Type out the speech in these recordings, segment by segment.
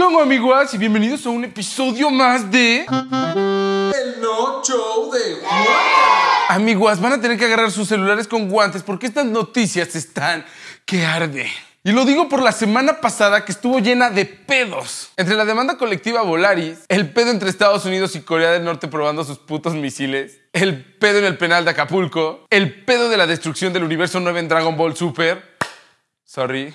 ¿Qué onda, amiguas? Y bienvenidos a un episodio más de... El no show de Juanca. Amiguas, van a tener que agarrar sus celulares con guantes porque estas noticias están que arde. Y lo digo por la semana pasada que estuvo llena de pedos. Entre la demanda colectiva Volaris, el pedo entre Estados Unidos y Corea del Norte probando sus putos misiles, el pedo en el penal de Acapulco, el pedo de la destrucción del universo 9 en Dragon Ball Super. Sorry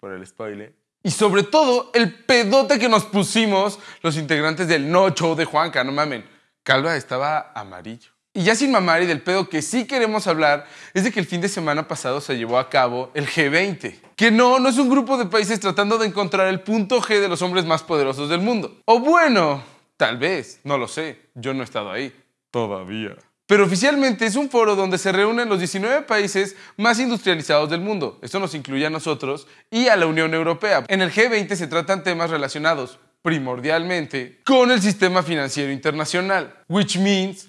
por el spoiler. Y sobre todo, el pedote que nos pusimos los integrantes del No Show de Juanca, no mamen. Calva estaba amarillo. Y ya sin mamar y del pedo que sí queremos hablar es de que el fin de semana pasado se llevó a cabo el G20. Que no, no es un grupo de países tratando de encontrar el punto G de los hombres más poderosos del mundo. O bueno, tal vez, no lo sé, yo no he estado ahí. Todavía. Pero oficialmente es un foro donde se reúnen los 19 países más industrializados del mundo. Esto nos incluye a nosotros y a la Unión Europea. En el G20 se tratan temas relacionados primordialmente con el sistema financiero internacional, which means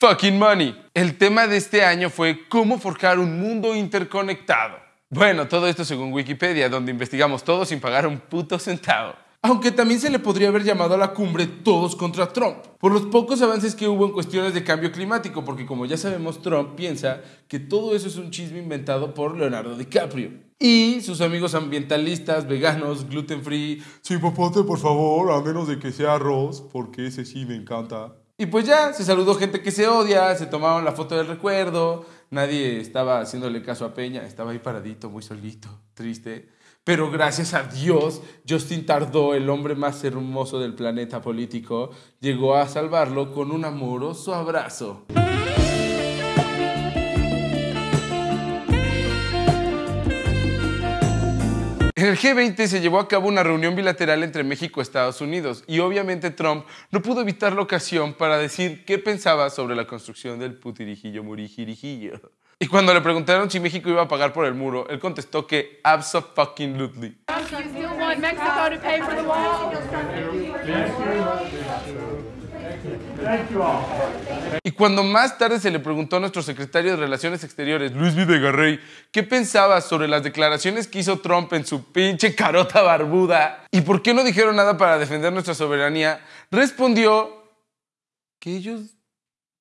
fucking money. El tema de este año fue cómo forjar un mundo interconectado. Bueno, todo esto según Wikipedia, donde investigamos todo sin pagar un puto centavo. Aunque también se le podría haber llamado a la cumbre Todos contra Trump, por los pocos avances que hubo en cuestiones de cambio climático, porque como ya sabemos, Trump piensa que todo eso es un chisme inventado por Leonardo DiCaprio. Y sus amigos ambientalistas, veganos, gluten free, Sí, popote, por favor, a menos de que sea arroz, porque ese sí me encanta. Y pues ya, se saludó gente que se odia, se tomaron la foto del recuerdo, nadie estaba haciéndole caso a Peña, estaba ahí paradito, muy solito, triste. Pero gracias a Dios, Justin Tardó, el hombre más hermoso del planeta político, llegó a salvarlo con un amoroso abrazo. En el G20 se llevó a cabo una reunión bilateral entre México y Estados Unidos y obviamente Trump no pudo evitar la ocasión para decir qué pensaba sobre la construcción del putirijillo murijirijillo. Y cuando le preguntaron si México iba a pagar por el muro, él contestó que absolutely. Y cuando más tarde se le preguntó a nuestro secretario de Relaciones Exteriores, Luis Videgarrey, qué pensaba sobre las declaraciones que hizo Trump en su pinche carota barbuda y por qué no dijeron nada para defender nuestra soberanía, respondió que ellos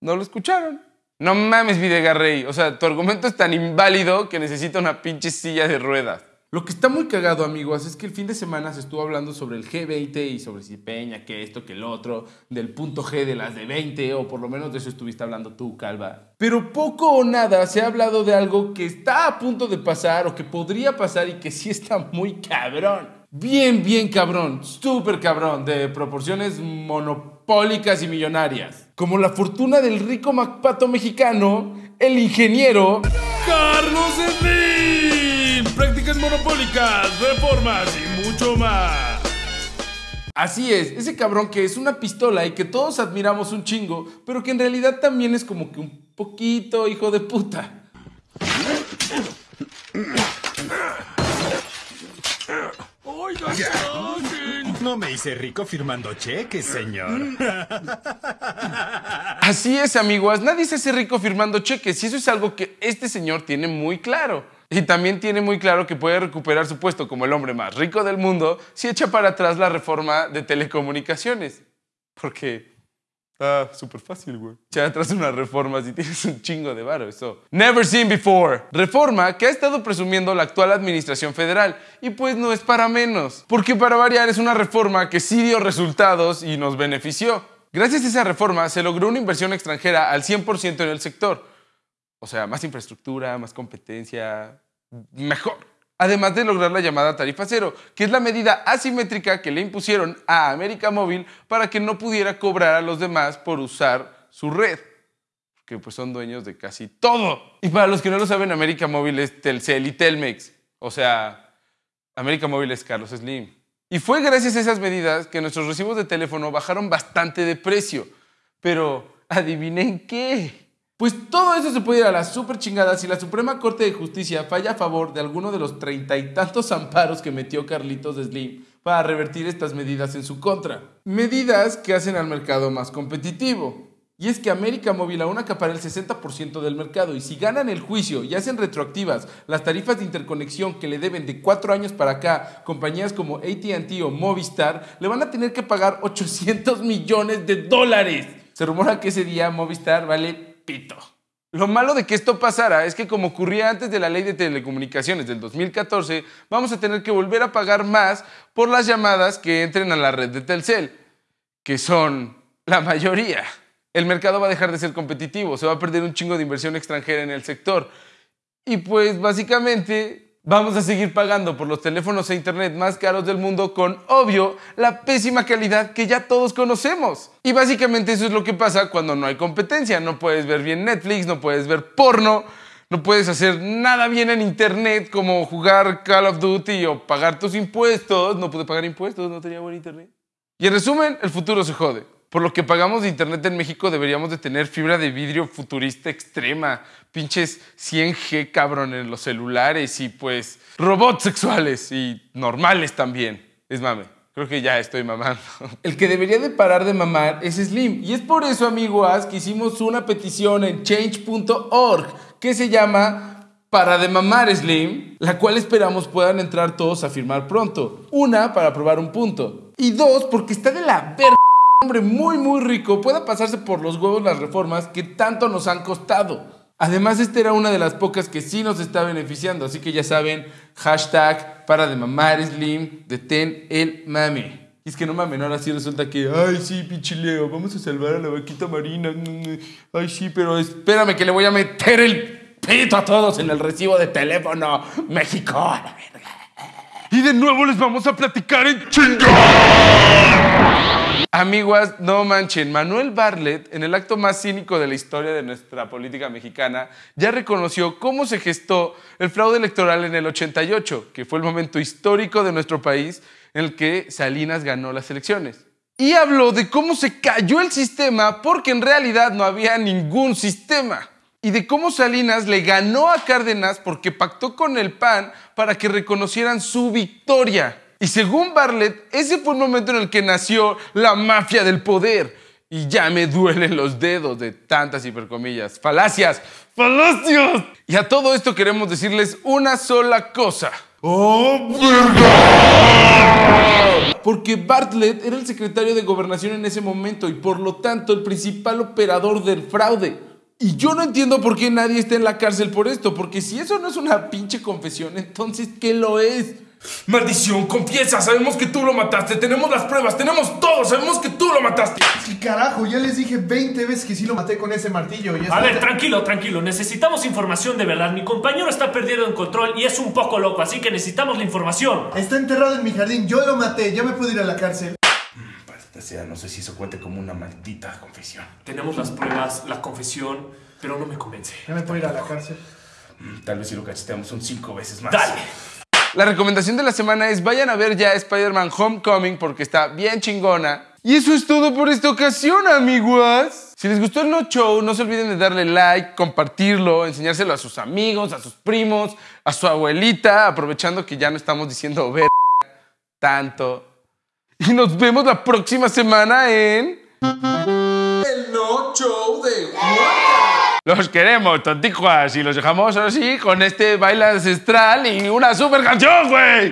no lo escucharon. No mames, Videgarrey. O sea, tu argumento es tan inválido que necesita una pinche silla de ruedas. Lo que está muy cagado, amigos, es que el fin de semana se estuvo hablando sobre el G20 y sobre si Peña, que esto, que el otro, del punto G de las de 20, o por lo menos de eso estuviste hablando tú, Calva. Pero poco o nada se ha hablado de algo que está a punto de pasar o que podría pasar y que sí está muy cabrón. Bien, bien cabrón, súper cabrón, de proporciones monopólicas y millonarias. Como la fortuna del rico macpato mexicano, el ingeniero Carlos Slim. Prácticas monopólicas, reformas y mucho más. Así es, ese cabrón que es una pistola y que todos admiramos un chingo, pero que en realidad también es como que un poquito hijo de puta. No me hice rico firmando cheques, señor. Así es, amigos, nadie se hace rico firmando cheques y eso es algo que este señor tiene muy claro. Y también tiene muy claro que puede recuperar su puesto como el hombre más rico del mundo si echa para atrás la reforma de telecomunicaciones. Porque está súper fácil, güey. Echar atrás una reforma si tienes un chingo de varo, eso. Never seen before. Reforma que ha estado presumiendo la actual administración federal. Y pues no es para menos. Porque para variar es una reforma que sí dio resultados y nos benefició. Gracias a esa reforma se logró una inversión extranjera al 100% en el sector. O sea, más infraestructura, más competencia, mejor. Además de lograr la llamada tarifa cero, que es la medida asimétrica que le impusieron a América Móvil para que no pudiera cobrar a los demás por usar su red. Que pues son dueños de casi todo. Y para los que no lo saben, América Móvil es Telcel y Telmex. O sea, América Móvil es Carlos Slim. Y fue gracias a esas medidas que nuestros recibos de teléfono bajaron bastante de precio. Pero, ¿adivinen qué? Pues todo eso se puede ir a la super chingada si la Suprema Corte de Justicia falla a favor de alguno de los treinta y tantos amparos que metió Carlitos Slim para revertir estas medidas en su contra. Medidas que hacen al mercado más competitivo. Y es que América Móvil aún acapara el 60% del mercado y si ganan el juicio y hacen retroactivas las tarifas de interconexión que le deben de 4 años para acá compañías como ATT o Movistar, le van a tener que pagar 800 millones de dólares. Se rumora que ese día Movistar vale Lo malo de que esto pasara es que como ocurría antes de la ley de telecomunicaciones del 2014, vamos a tener que volver a pagar más por las llamadas que entren a la red de Telcel, que son la mayoría. El mercado va a dejar de ser competitivo, se va a perder un chingo de inversión extranjera en el sector. Y pues básicamente vamos a seguir pagando por los teléfonos e internet más caros del mundo con, obvio, la pésima calidad que ya todos conocemos. Y básicamente eso es lo que pasa cuando no hay competencia. No puedes ver bien Netflix, no puedes ver porno, no puedes hacer nada bien en internet como jugar Call of Duty o pagar tus impuestos. No pude pagar impuestos, no tenía buen internet. Y en resumen, el futuro se jode. Por lo que pagamos de internet en México deberíamos de tener fibra de vidrio futurista extrema, pinches 100G cabrón en los celulares y pues robots sexuales y normales también. Es mame. Creo que ya estoy mamando. El que debería de parar de mamar es Slim. Y es por eso, amigo As, que hicimos una petición en change.org que se llama Para de mamar Slim, la cual esperamos puedan entrar todos a firmar pronto. Una, para probar un punto. Y dos, porque está de la verga hombre muy muy rico pueda pasarse por los huevos las reformas que tanto nos han costado. Además, esta era una de las pocas que sí nos está beneficiando, así que ya saben, hashtag para de mamar slim, detén el mame. Y es que no mames, ahora sí resulta que, ay sí, pinche Leo, vamos a salvar a la vaquita marina. Ay sí, pero espérame que le voy a meter el pito a todos en el recibo de teléfono. México. Y de nuevo les vamos a platicar en Amiguas, no manchen, Manuel Bartlett, en el acto más cínico de la historia de nuestra política mexicana, ya reconoció cómo se gestó el fraude electoral en el 88, que fue el momento histórico de nuestro país en el que Salinas ganó las elecciones. Y habló de cómo se cayó el sistema porque en realidad no había ningún sistema. Y de cómo Salinas le ganó a Cárdenas porque pactó con el PAN para que reconocieran su victoria. Y según Bartlett, ese fue el momento en el que nació la mafia del poder. Y ya me duelen los dedos de tantas hipercomillas. Falacias, falacias. Y a todo esto queremos decirles una sola cosa. ¡Oh, verdad! Porque Bartlett era el secretario de gobernación en ese momento y por lo tanto el principal operador del fraude. Y yo no entiendo por qué nadie está en la cárcel por esto, porque si eso no es una pinche confesión, entonces ¿qué lo es? Maldición, confiesa, sabemos que tú lo mataste, tenemos las pruebas, tenemos todo, sabemos que tú lo mataste. Sí, carajo, ya les dije 20 veces que sí lo maté con ese martillo. Y A ver, tranquilo, tranquilo, necesitamos información de verdad. Mi compañero está perdiendo el control y es un poco loco, así que necesitamos la información. Está enterrado en mi jardín, yo lo maté, ya me puedo ir a la cárcel. Maldita sea, no sé si eso cuente como una maldita confesión. Tenemos las pruebas, la confesión, pero no me convence. Ya me puedo ir a la cárcel. Mm, Tal vez si lo cacheteamos son cinco veces más. Dale. La recomendación de la semana es vayan a ver ya Spider-Man Homecoming porque está bien chingona. Y eso es todo por esta ocasión, amigos. Si les gustó el No Show, no se olviden de darle like, compartirlo, enseñárselo a sus amigos, a sus primos, a su abuelita, aprovechando que ya no estamos diciendo ver tanto. Y nos vemos la próxima semana en... El No Show de Los queremos, tontijuas, y los dejamos así con este baile ancestral y una super canción, güey.